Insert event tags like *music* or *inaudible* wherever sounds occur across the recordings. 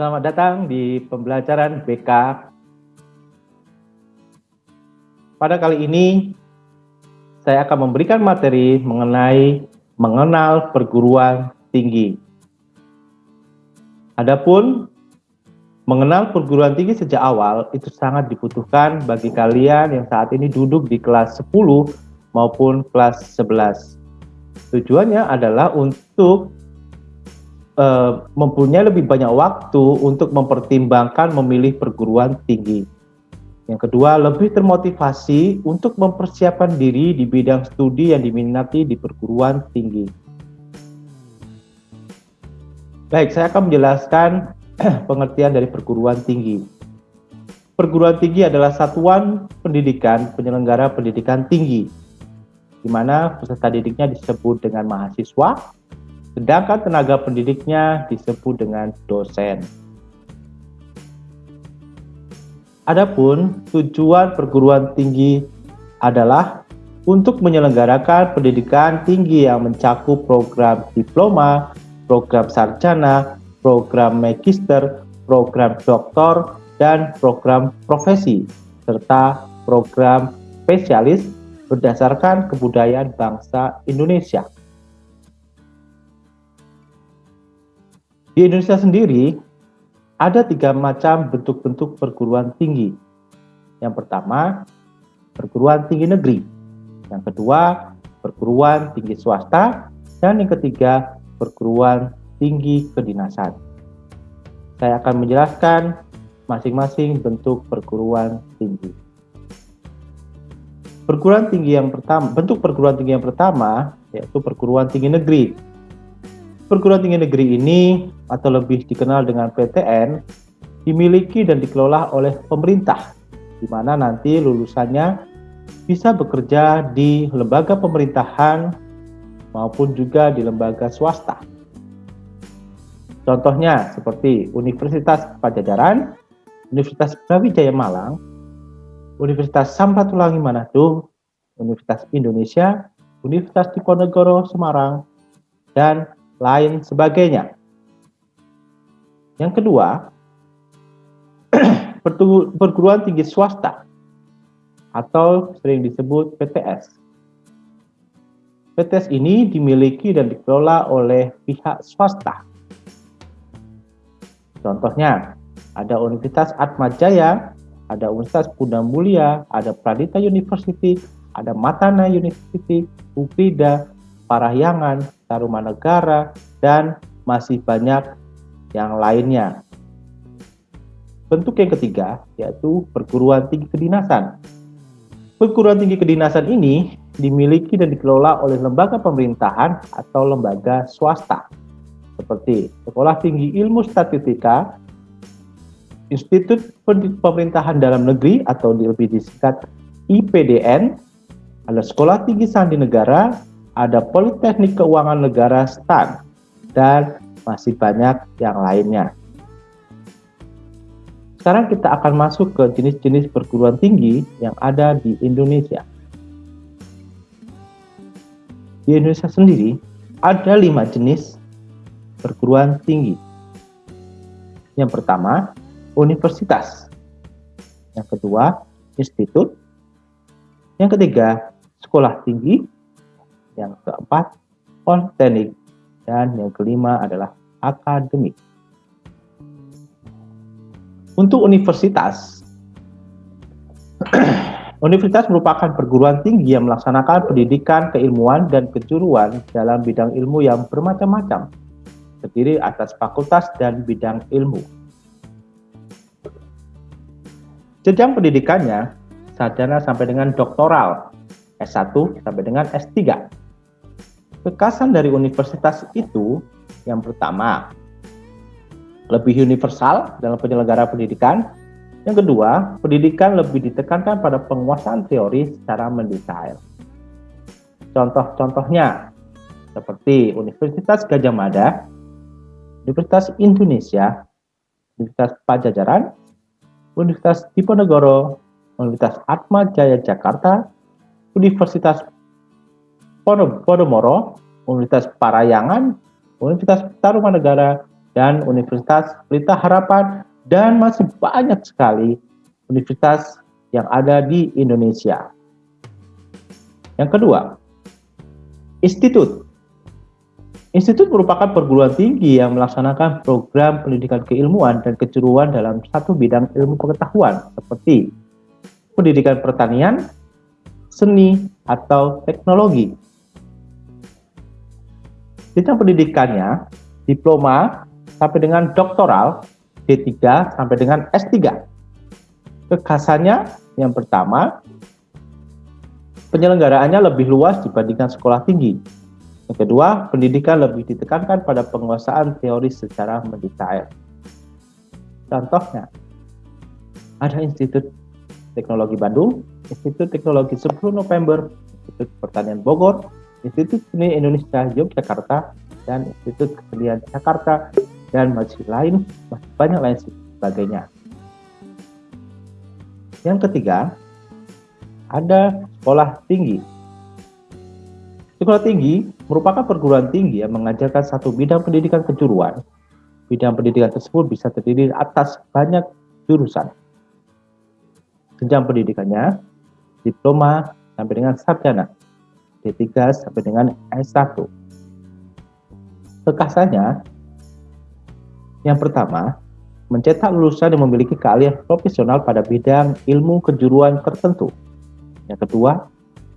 Selamat datang di pembelajaran BK. Pada kali ini, saya akan memberikan materi mengenai mengenal perguruan tinggi. Adapun mengenal perguruan tinggi sejak awal itu sangat dibutuhkan bagi kalian yang saat ini duduk di kelas 10 maupun kelas 11. Tujuannya adalah untuk uh, mempunyai lebih banyak waktu untuk mempertimbangkan memilih perguruan tinggi. Yang kedua, lebih termotivasi untuk mempersiapkan diri di bidang studi yang diminati di perguruan tinggi. Baik, saya akan menjelaskan *clears throat* pengertian dari perguruan tinggi. Perguruan tinggi adalah satuan pendidikan penyelenggara pendidikan tinggi, di mana peserta didiknya disebut dengan mahasiswa, sedangkan tenaga pendidiknya disebut dengan dosen. Adapun tujuan perguruan tinggi adalah untuk menyelenggarakan pendidikan tinggi yang mencakup program diploma, program sarjana, program magister, program doktor, dan program profesi, serta program spesialis berdasarkan kebudayaan bangsa Indonesia. Di Indonesia sendiri, ada tiga macam bentuk-bentuk perguruan tinggi. Yang pertama, perguruan tinggi negeri. Yang kedua, perguruan tinggi swasta. Dan yang ketiga, perguruan tinggi kedinasan. Saya akan menjelaskan masing-masing bentuk perguruan tinggi. Perguruan tinggi yang pertama, bentuk perguruan tinggi yang pertama yaitu perguruan tinggi negeri Perguruan tinggi negeri ini atau lebih dikenal dengan PTN dimiliki dan dikelola oleh pemerintah di mana nanti lulusannya bisa bekerja di lembaga pemerintahan maupun juga di lembaga swasta. Contohnya seperti Universitas Pajajaran, Universitas Brawijaya Malang, Universitas Samratulangi Manado, Universitas Indonesia, Universitas Diponegoro Semarang, dan lain sebagainya. Yang kedua, *clears throat* perguruan tinggi swasta atau sering disebut PTS. PTS ini dimiliki dan dikelola oleh pihak swasta. Contohnya, ada Universitas Atmajaya, ada Universitas Bunda Mulia, ada Pradita University, ada Matana University, UPIDA, Parahyangan, Tarumanegara, dan masih banyak yang lainnya. Bentuk yang ketiga yaitu perguruan tinggi kedinasan. Perguruan tinggi kedinasan ini dimiliki dan dikelola oleh lembaga pemerintahan atau lembaga swasta seperti Sekolah Tinggi Ilmu Statistika, Institut Pemerintahan Dalam Negeri atau lebih disingkat IPDN, ada Sekolah Tinggi Sandi Negara, ada Politeknik Keuangan Negara STAN, dan masih banyak yang lainnya. Sekarang kita akan masuk ke jenis-jenis perguruan tinggi yang ada di Indonesia. Di Indonesia sendiri, ada lima jenis perguruan tinggi. Yang pertama, universitas. Yang kedua, institut. Yang ketiga, sekolah tinggi yang keempat politeknik, dan yang kelima adalah akademik. Untuk universitas, *clears throat* Universitas merupakan perguruan tinggi yang melaksanakan pendidikan, keilmuan, dan kejuruan dalam bidang ilmu yang bermacam-macam, terdiri atas fakultas dan bidang ilmu. Jenjang pendidikannya, sarjana sampai dengan doktoral, S1 sampai dengan S3. Kekasan dari universitas itu yang pertama, lebih universal dalam penyelenggara pendidikan. Yang kedua, pendidikan lebih ditekankan pada penguasaan teori secara mendetail. Contoh-contohnya seperti Universitas Gajah Mada, Universitas Indonesia, Universitas Pajajaran, Universitas Diponegoro, Universitas Atma Jaya Jakarta, Universitas Podomoro, Universitas Parayangan, Universitas Tarumanegara, dan Universitas Pelita Harapan, dan masih banyak sekali universitas yang ada di Indonesia. Yang kedua, institut. Institut merupakan perguruan tinggi yang melaksanakan program pendidikan keilmuan dan kejuruan dalam satu bidang ilmu pengetahuan seperti pendidikan pertanian, seni, atau teknologi. Jenjang pendidikannya diploma sampai dengan doktoral, D3 sampai dengan S3. Kekhasannya yang pertama, penyelenggaraannya lebih luas dibandingkan sekolah tinggi. Yang kedua, pendidikan lebih ditekankan pada penguasaan teori secara mendetail. Contohnya, ada Institut Teknologi Bandung, Institut Teknologi 10 November, Institut Pertanian Bogor, Institut Seni Indonesia Yogyakarta, dan Institut Kesenian Jakarta, dan masih lain, masih banyak lain sebagainya. Yang ketiga, ada sekolah tinggi. Sekolah tinggi merupakan perguruan tinggi yang mengajarkan satu bidang pendidikan kejuruan. Bidang pendidikan tersebut bisa terdiri atas banyak jurusan. Jenjang pendidikannya diploma sampai dengan sarjana, D3 sampai dengan S1. Kekasannya, yang pertama, mencetak lulusan yang memiliki keahlian profesional pada bidang ilmu kejuruan tertentu. Yang kedua,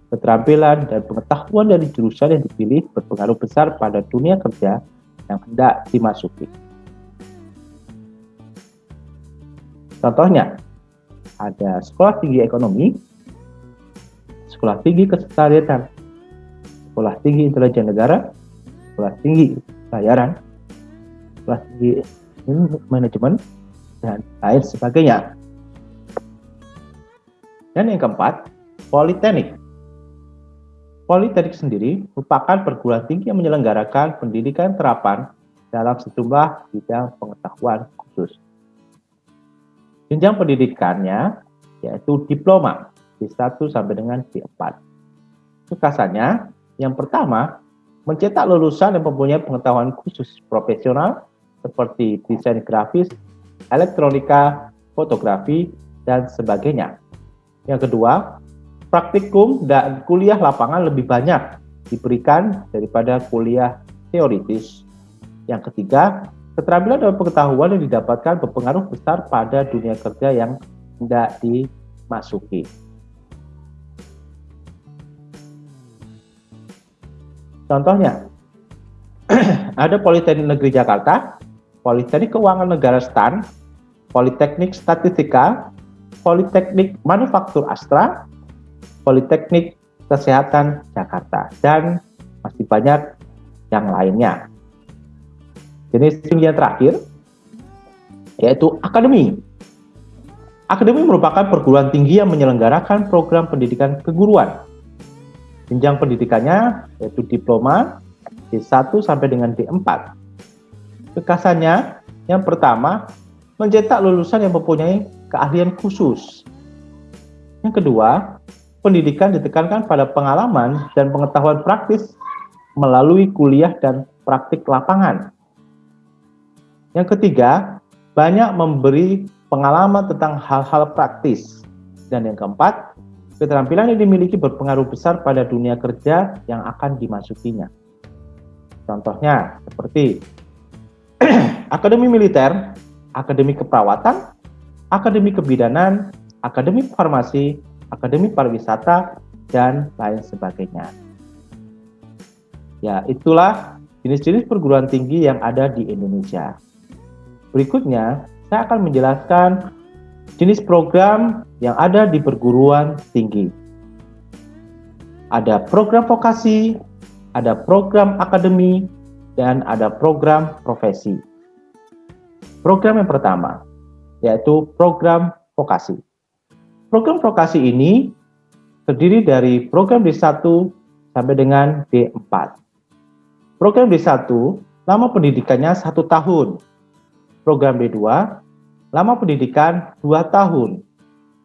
keterampilan dan pengetahuan dari jurusan yang dipilih berpengaruh besar pada dunia kerja yang hendak dimasuki. Contohnya, ada sekolah tinggi ekonomi, sekolah tinggi kesetariatan, sekolah tinggi intelijen negara, sekolah tinggi pelayaran, sekolah tinggi manajemen, dan lain sebagainya. Dan yang keempat, Politeknik. Politeknik sendiri merupakan perguruan tinggi yang menyelenggarakan pendidikan terapan dalam sejumlah bidang pengetahuan khusus. Jenjang pendidikannya yaitu diploma D1 sampai dengan D4. Kekasannya, yang pertama, mencetak lulusan yang mempunyai pengetahuan khusus profesional seperti desain grafis, elektronika, fotografi, dan sebagainya. Yang kedua, praktikum dan kuliah lapangan lebih banyak diberikan daripada kuliah teoritis. Yang ketiga, keterampilan dan pengetahuan yang didapatkan berpengaruh besar pada dunia kerja yang tidak dimasuki. Contohnya, *clears throat* ada Politeknik Negeri Jakarta Politeknik Keuangan Negara STAN, Politeknik Statistika, Politeknik Manufaktur Astra, Politeknik Kesehatan Jakarta, dan masih banyak yang lainnya. Jenis tinggi yang terakhir yaitu akademi. Akademi merupakan perguruan tinggi yang menyelenggarakan program pendidikan keguruan. Jenjang pendidikannya yaitu diploma D1 sampai dengan D4 Kekasannya, yang pertama, mencetak lulusan yang mempunyai keahlian khusus. Yang kedua, pendidikan ditekankan pada pengalaman dan pengetahuan praktis melalui kuliah dan praktik lapangan. Yang ketiga, banyak memberi pengalaman tentang hal-hal praktis. Dan yang keempat, keterampilan yang dimiliki berpengaruh besar pada dunia kerja yang akan dimasukinya. Contohnya, seperti *clears throat* Akademi Militer, Akademi Keperawatan, Akademi Kebidanan, Akademi Farmasi, Akademi Pariwisata, dan lain sebagainya. Ya, itulah jenis-jenis perguruan tinggi yang ada di Indonesia. Berikutnya, saya akan menjelaskan jenis program yang ada di perguruan tinggi. Ada program vokasi, ada program akademi, dan ada program profesi. Program yang pertama, yaitu program vokasi. Program vokasi ini terdiri dari program D1 sampai dengan D4. Program D1, lama pendidikannya satu tahun. Program D2, lama pendidikan dua tahun.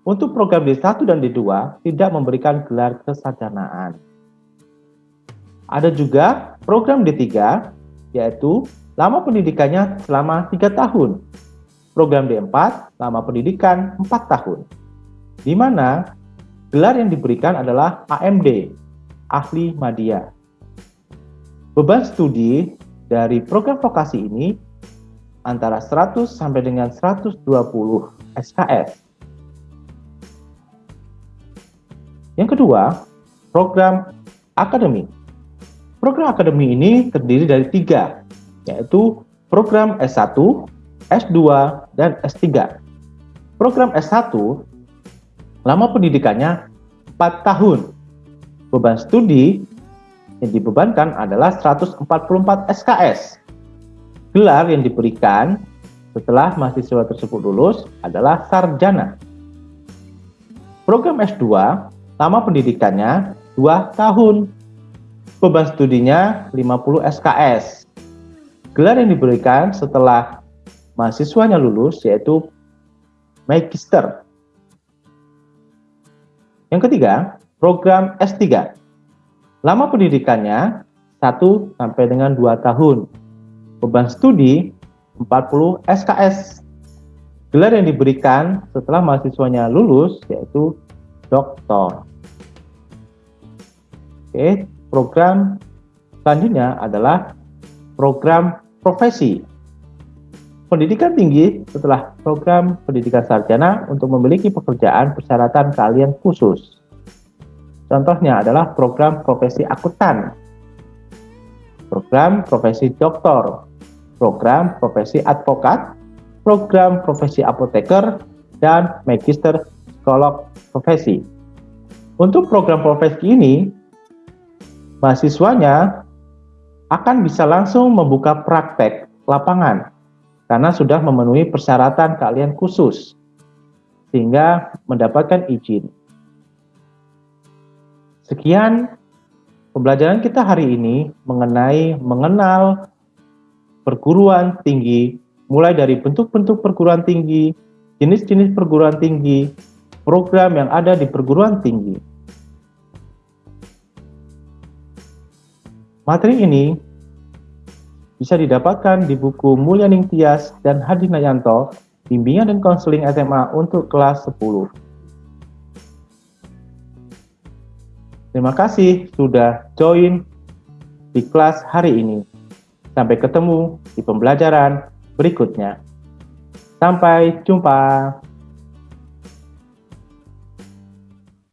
Untuk program D1 dan D2 tidak memberikan gelar kesarjanaan. Ada juga program D3 yaitu lama pendidikannya selama 3 tahun. Program D4, lama pendidikan 4 tahun. Di mana gelar yang diberikan adalah AMD, Ahli Media. Beban studi dari program vokasi ini antara 100 sampai dengan 120 SKS. Yang kedua, program akademik. Program akademik ini terdiri dari tiga, yaitu program S1, S2, dan S3. Program S1, lama pendidikannya 4 tahun. Beban studi yang dibebankan adalah 144 SKS. Gelar yang diberikan setelah mahasiswa tersebut lulus adalah sarjana. Program S2, lama pendidikannya 2 tahun. Beban studinya 50 SKS. Gelar yang diberikan setelah mahasiswanya lulus yaitu Magister. Yang ketiga, program S3. Lama pendidikannya 1 sampai dengan 2 tahun. Beban studi 40 SKS. Gelar yang diberikan setelah mahasiswanya lulus yaitu doktor. Oke, program selanjutnya adalah program profesi. Pendidikan tinggi setelah program pendidikan sarjana untuk memiliki pekerjaan persyaratan kalian khusus. Contohnya adalah program profesi akuntan, program profesi doktor, program profesi advokat, program profesi apoteker, dan magister psikolog profesi. Untuk program profesi ini, mahasiswanya akan bisa langsung membuka praktek lapangan karena sudah memenuhi persyaratan keahlian khusus sehingga mendapatkan izin. Sekian pembelajaran kita hari ini mengenai mengenal perguruan tinggi mulai dari bentuk-bentuk perguruan tinggi, jenis-jenis perguruan tinggi, program yang ada di perguruan tinggi. Materi ini bisa didapatkan di buku Mulyaning Tias dan Hadi Nayanto, Bimbingan dan Konseling SMA untuk kelas 10. Terima kasih sudah join di kelas hari ini. Sampai ketemu di pembelajaran berikutnya. Sampai jumpa.